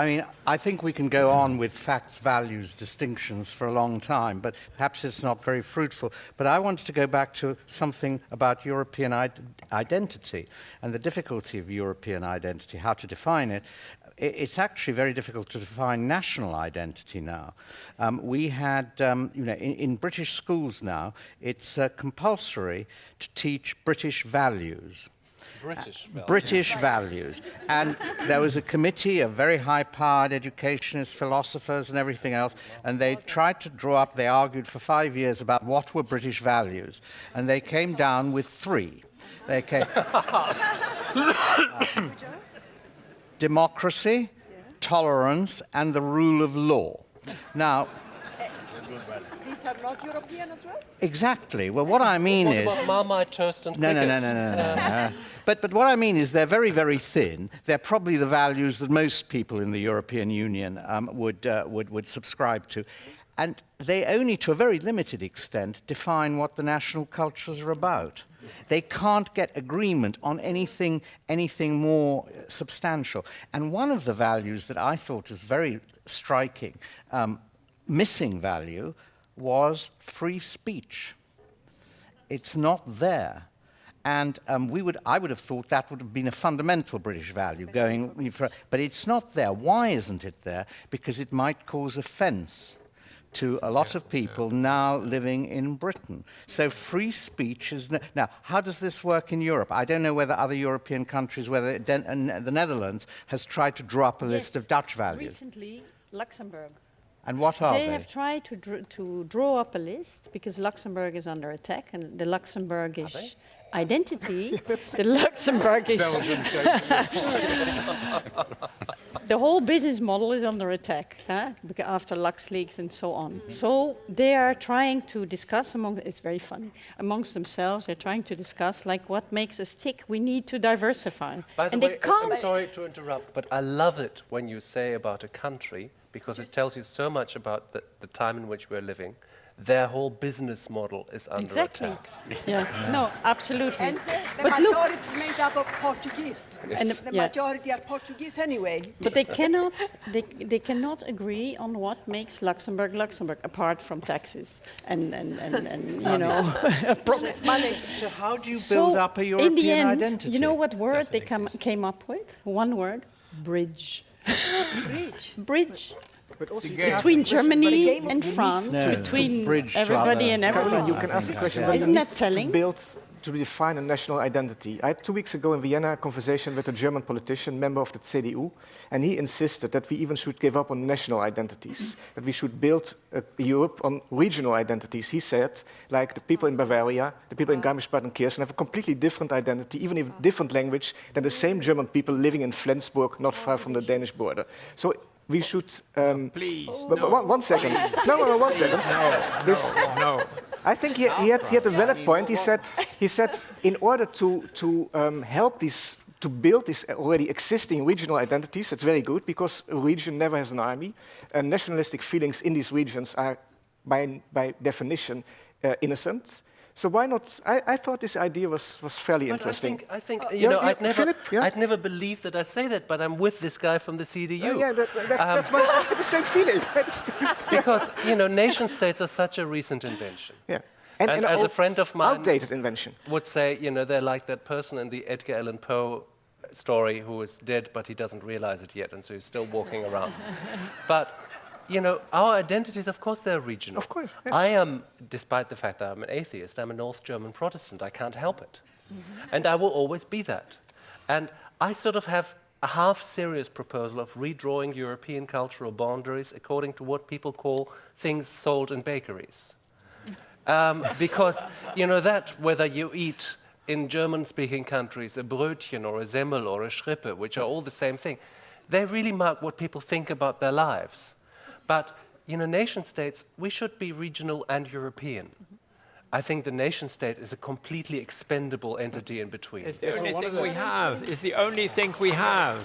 I mean, I think we can go on with facts, values, distinctions for a long time, but perhaps it's not very fruitful. But I wanted to go back to something about European identity and the difficulty of European identity, how to define it. It's actually very difficult to define national identity now. Um, we had, um, you know, in, in, British schools now, it's uh, compulsory to teach British values. British values. British values. And there was a committee of very high-powered educationists, philosophers and everything else, and they tried to draw up, they argued for five years about what were British values, and they came down with three. They came... uh, democracy, tolerance, and the rule of law. Now, these are not European as well? Exactly. Well, what I mean what is... About Marmite toast and no, no, no, no, no, no, no. But, but what I mean is they're very, very thin. They're probably the values that most people in the European Union um, would, uh, would, would subscribe to. And they only, to a very limited extent, define what the national cultures are about. They can't get agreement on anything, anything more substantial. And one of the values that I thought was very striking, um, missing value, was free speech. It's not there. And um, we would, I would have thought that would have been a fundamental British value going for, but it's not there. Why isn't it there? Because it might cause offence to a lot yeah, of people yeah. now living in Britain. So free speech is... No now, how does this work in Europe? I don't know whether other European countries, whether Den the Netherlands has tried to draw up a yes, list of Dutch values. recently Luxembourg. And what are they? They have tried to, dr to draw up a list because Luxembourg is under attack and the Luxembourgish identity, the Luxembourgish... the whole business model is under attack huh? after LuxLeaks and so on. Mm. So they are trying to discuss among, it's very funny, amongst themselves, they're trying to discuss like what makes us tick, we need to diversify. By the and way, I'm sorry to interrupt, but I love it when you say about a country because it tells you so much about the, the time in which we're living their whole business model is under exactly. attack. yeah, no, absolutely. And uh, the but majority look, is made up of Portuguese. Yes. And the, the yeah. majority are Portuguese anyway. But they cannot, they, they cannot agree on what makes Luxembourg Luxembourg, apart from taxes and, and, and, and you know, money. So how do you build so up a European in the end, identity? You know what word they come, came up with? One word, bridge. Bridge. Bridge between Germany and France, no, between everybody and everybody. You can ask a question, yeah. Isn't that telling? To build, to define a national identity. I had two weeks ago in Vienna a conversation with a German politician, member of the CDU, and he insisted that we even should give up on national identities, that we should build a Europe on regional identities. He said, like the people in Bavaria, the people in Garmisch-Partenkirchen have a completely different identity, even if different language, than the same German people living in Flensburg, not far from the Danish border. So we should. Um, Please. no. one, one second. No, no, no, one second. No, this, no, no. I think he, he, had, he had a valid point. He said, he said in order to, to um, help these, to build these already existing regional identities, it's very good because a region never has an army. And nationalistic feelings in these regions are, by, by definition, uh, innocent. So why not? I, I, thought this idea was, was fairly but interesting. I think, I think uh, you know, I'd never, Philip, yeah? I'd never believe that I say that, but I'm with this guy from the CDU. Uh, yeah, that, that's, um, that's my, the same feeling. because you know, nation states are such a recent invention. Yeah. And, and, and as a friend of mine outdated invention would say, you know, they're like that person in the Edgar Allan Poe story who is dead, but he doesn't realize it yet, and so he's still walking around. but you know, our identities, of course, they're regional. Of course. Yes. I am, despite the fact that I'm an atheist, I'm a North German Protestant. I can't help it. Mm -hmm. And I will always be that. And I sort of have a half-serious proposal of redrawing European cultural boundaries according to what people call things sold in bakeries. Um, because, you know, that, whether you eat in German-speaking countries a Brötchen or a Semmel or a Schrippe, which are all the same thing, they really mark what people think about their lives. But you know, nation states, we should be regional and European. Mm -hmm. I think the nation state is a completely expendable entity in between. It's the only thing we have. It's the only thing we have.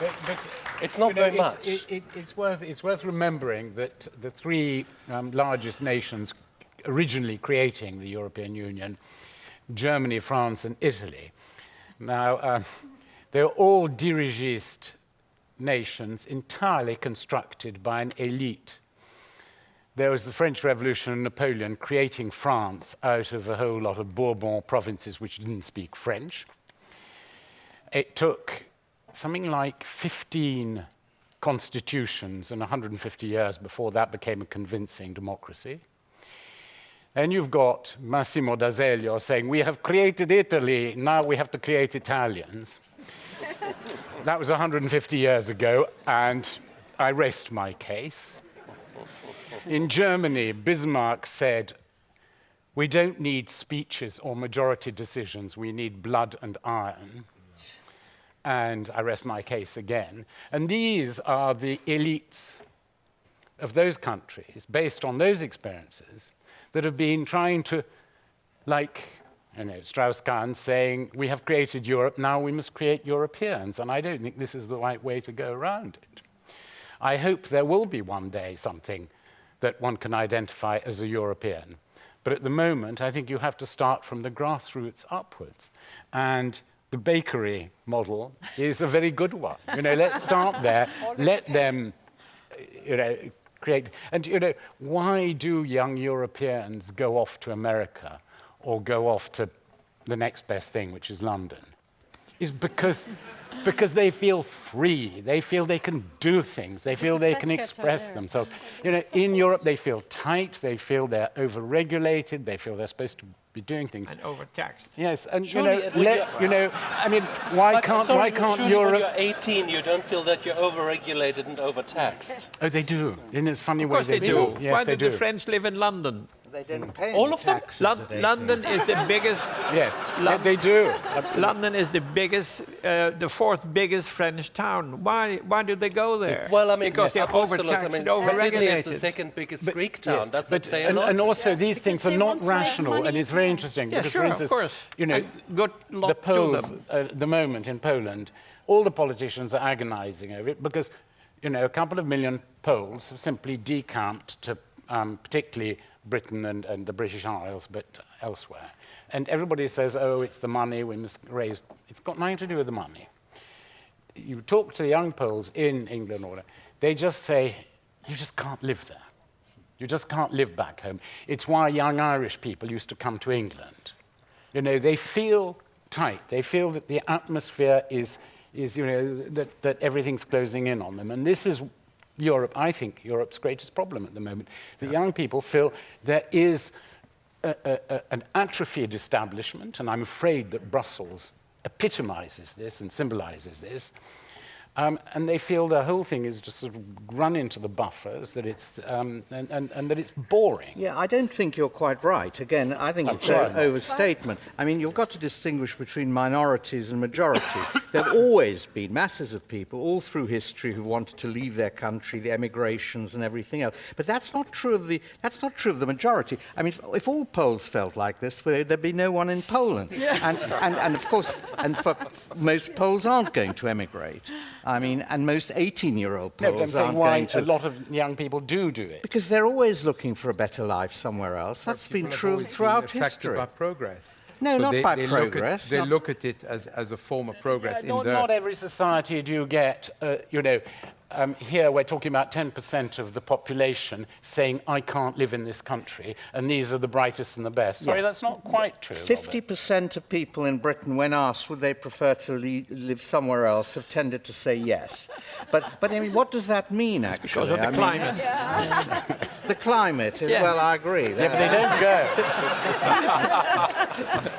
But, but it's not very know, much. It's, it, it's, worth, it's worth remembering that the three um, largest nations originally creating the European Union, Germany, France, and Italy, now uh, they're all dirigist nations entirely constructed by an elite. There was the French Revolution and Napoleon creating France out of a whole lot of Bourbon provinces which didn't speak French. It took something like 15 constitutions and 150 years before that became a convincing democracy. And you've got Massimo d'Azeglio saying, we have created Italy, now we have to create Italians. That was 150 years ago, and I rest my case. In Germany, Bismarck said, we don't need speeches or majority decisions, we need blood and iron. And I rest my case again. And these are the elites of those countries, based on those experiences, that have been trying to, like know, Strauss-Kahn saying, we have created Europe, now we must create Europeans. And I don't think this is the right way to go around it. I hope there will be one day something that one can identify as a European. But at the moment, I think you have to start from the grassroots upwards. And the bakery model is a very good one. You know, let's start there. Let them, you know, create. And you know, why do young Europeans go off to America or go off to the next best thing, which is London? Is because because they feel free. They feel they can do things. They feel they can express themselves. You know, in Europe, they feel tight. They feel they're overregulated. They feel they're supposed to be doing things. And overtaxed. Yes, and Surely you know, let, you know, I mean, why But uh, can't sorry, why can't surely Europe? When you're 18, you don't feel that you're overregulated and overtaxed. Oh, they do. In a funny Of way, course they do. Yes, Why they do do. the French live in London? They didn't pay All any of them? Lon- London is the biggest. Yes, Lon- they, they do. London is the biggest, uh, the fourth biggest French town. Why? Why do they go there? Well, I mean, because they're Apostolos, overtaxed I mean, and Sydney is the overregulated. second biggest But- Greek town. yes, Does that but, say a and, lot? and also, these things are not want to have rational, and it's very interesting. Yeah, because, sure, for of instance, course. you know, good the polls them. uh, at the moment in Poland, all the politicians are agonizing over it because, you know, a couple of million Poles have simply decamped to um, particularly Britain and, and the British Isles, but elsewhere. And everybody says, oh, it's the money, we must raise. It's got nothing to do with the money. You talk to the young Poles in England, or they just say, you just can't live there. You just can't live back home. It's why young Irish people used to come to England. You know, they feel tight. They feel that the atmosphere is, is you know, that, that everything's closing in on them. And this is Europe, I think, Europe's greatest problem at the moment. The young people feel there is a, a, a, an atrophied establishment, and I'm afraid that Brussels epitomizes this and symbolizes this. Um, and they feel the whole thing is just sort of run into the buffers, that it's, um, and, and, and that it's boring. Yeah, I don't think you're quite right. Again, I think I'm it's an overstatement. I mean, you've got to distinguish between minorities and majorities. there have always been masses of people all through history who wanted to leave their country, the emigrations and everything else. But that's not true of the that's not true of the majority. I mean, if, if all Poles felt like this, well, there'd be no one in Poland. And, and, and of course, and for, most Poles aren't going to emigrate. I mean, and most 18-year-old No, but I'm Poles saying aren't why going to. a lot of young people do do it. Because they're always looking for a better life somewhere else. That's been true always been throughout history. By progress. No, not they, by they look at- progress, they look at it as, as a form of progress in not, their not every society do you get, uh, you know, um, here we're talking about 10% of the population saying, I can't live in this country, and these are the brightest and the best. Sorry, Yeah. that's not quite true. 50% of people in Britain, when asked would they prefer to le- live somewhere else, have tended to say yes. But, but I mean, what does that mean, actually? Because of the I mean, climate. the climate, is, Yeah. well, I agree. Yeah, but they don't go.